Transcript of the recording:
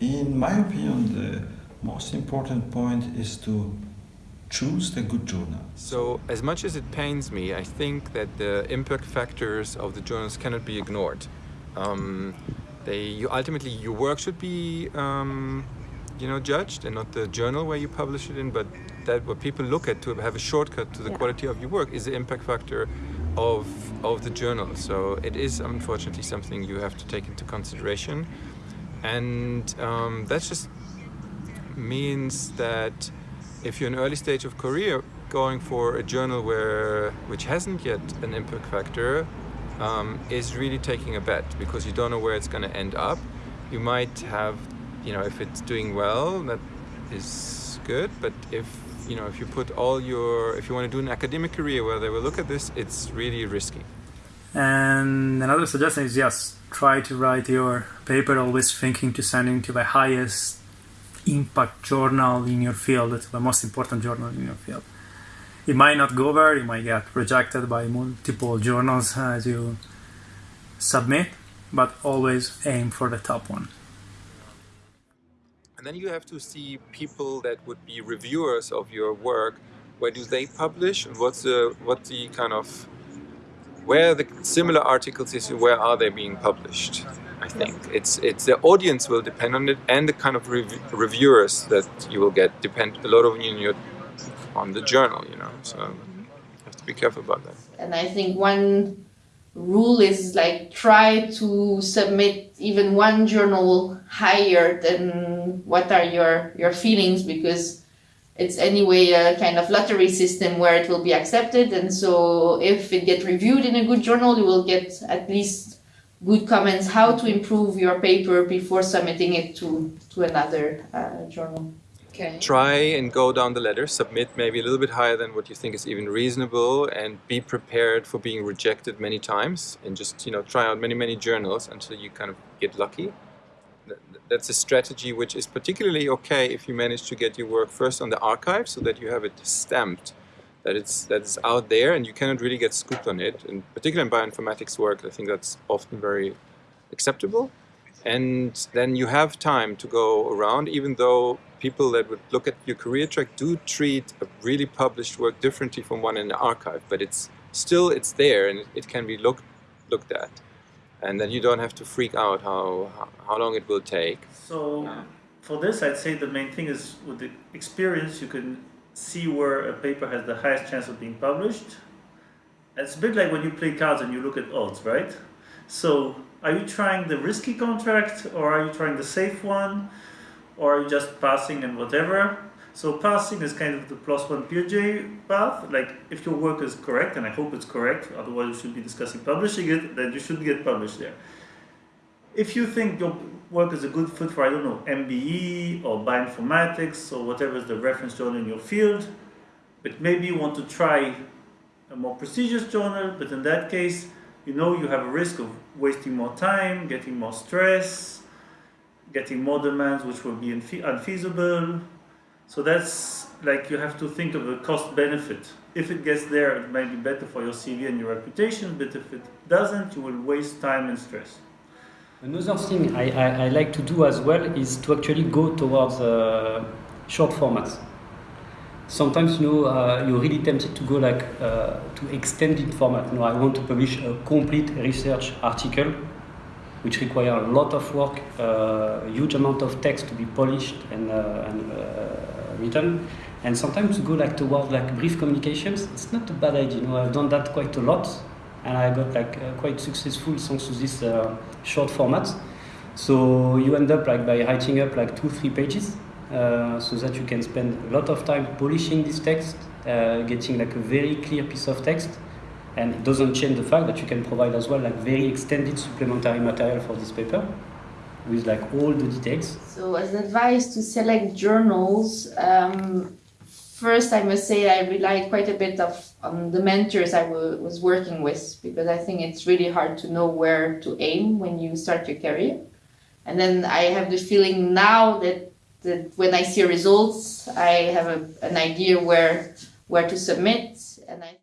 In my opinion, the most important point is to choose the good journal. So as much as it pains me, I think that the impact factors of the journals cannot be ignored. Um, they, you, ultimately, your work should be um, you know, judged and not the journal where you publish it in, but that what people look at to have a shortcut to the yeah. quality of your work is the impact factor of, of the journal. So it is unfortunately something you have to take into consideration. And um, that just means that if you're in early stage of career, going for a journal where which hasn't yet an impact factor um, is really taking a bet because you don't know where it's going to end up. You might have, you know, if it's doing well, that is good. But if you know, if you put all your, if you want to do an academic career where they will look at this, it's really risky. And another suggestion is yes, try to write your paper always thinking to sending to the highest impact journal in your field, the most important journal in your field. It might not go there, you might get rejected by multiple journals as you submit, but always aim for the top one. And then you have to see people that would be reviewers of your work. Where do they publish what's the, what the kind of, where the similar articles is, where are they being published? I think. It's it's the audience will depend on it and the kind of rev reviewers that you will get depend a lot of you on the journal you know so mm-hmm. you have to be careful about that. And I think one rule is like try to submit even one journal higher than what are your your feelings because it's anyway a kind of lottery system where it will be accepted and so if it gets reviewed in a good journal you will get at least good comments how to improve your paper before submitting it to, to another uh, journal. Okay. Try and go down the ladder, submit maybe a little bit higher than what you think is even reasonable and be prepared for being rejected many times and just you know try out many many journals until you kind of get lucky. That's a strategy which is particularly okay if you manage to get your work first on the arXiv so that you have it stamped that it's that it's out there and you cannot really get scooped on it. And particularly in bioinformatics work, I think that's often very acceptable. And then you have time to go around, even though people that would look at your career track do treat a really published work differently from one in the arXiv but it's still it's there and it can be looked looked at. And then you don't have to freak out how how long it will take. So for this, I'd say the main thing is with the experience, you can see where a paper has the highest chance of being published. It's a bit like when you play cards and you look at odds, right? So are you trying the risky contract or are you trying the safe one? Or are you just passing and whatever? So passing is kind of the PLOS ONE PeerJ path. Like if your work is correct, and I hope it's correct, otherwise you should be discussing publishing it, then you should get published there. If you think your work is a good fit for, I don't know, MBE or bioinformatics or whatever is the reference journal in your field, but maybe you want to try a more prestigious journal, but in that case, you know you have a risk of wasting more time, getting more stress, getting more demands which will be unfeasible. So that's like you have to think of a cost benefit. If it gets there, it might be better for your CV and your reputation, but if it doesn't, you will waste time and stress. Another thing I, I, I, like to do as well is to actually go towards uh, short formats. Sometimes you know uh, you're really tempted to go like uh, to extended format. You know, I want to publish a complete research article, which require a lot of work, uh, a huge amount of text to be polished and, uh, and uh, written. And sometimes go like towards like brief communications, it's not a bad idea. You know, I've done that quite a lot and I got like uh, quite successful thanks to this uh, short format. So you end up like by writing up like two, three pages uh, so that you can spend a lot of time polishing this text, uh, getting like a very clear piece of text. And it doesn't change the fact that you can provide as well like very extended supplementary material for this paper with like all the details. So as advice to select journals, um, First, I must say I relied quite a bit of on the mentors I was working with because I think it's really hard to know where to aim when you start your career. And then I have the feeling now that, that when I see results, I have a, an idea where where to submit and I